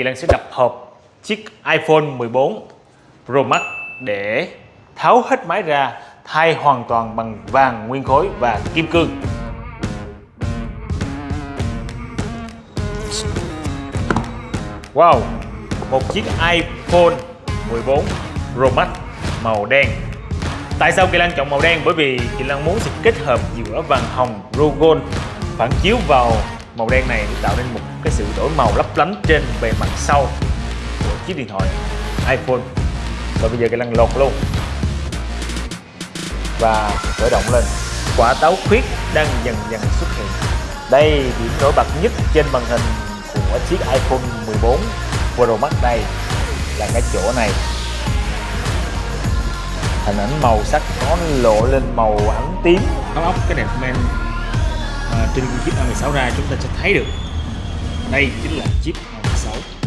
Thì Lan sẽ đập hộp chiếc iPhone 14 Pro Max để tháo hết máy ra thay hoàn toàn bằng vàng nguyên khối và kim cương. Wow, một chiếc iPhone 14 Pro Max màu đen. Tại sao Kỳ Lan chọn màu đen? Bởi vì Kỳ Lan muốn sự kết hợp giữa vàng hồng Rogol phản chiếu vào màu đen này tạo nên một cái sự đổi màu lấp lánh trên bề mặt sau của chiếc điện thoại iPhone. Và bây giờ cái lăn lột luôn. Và khởi động lên. Quả táo khuyết đang dần dần xuất hiện. Đây điểm nổi bật nhất trên màn hình của chiếc iPhone 14 Pro Max đây là cái chỗ này. Hình ảnh màu sắc có lộ lên màu ấm tím. Áo ốc cái đẹp men trên chiếc A16 ra chúng ta sẽ thấy được. Đây chính là chiếc A16